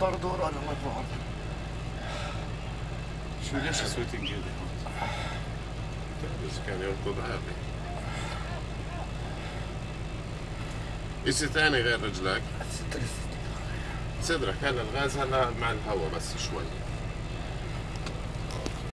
مضطر دور أنا مجموعة شو ليش سويت انجلي بس كان يركض عادي اشي ثاني غير رجلك؟ صدرك هلا الغاز هلا مع الهواء بس شوي.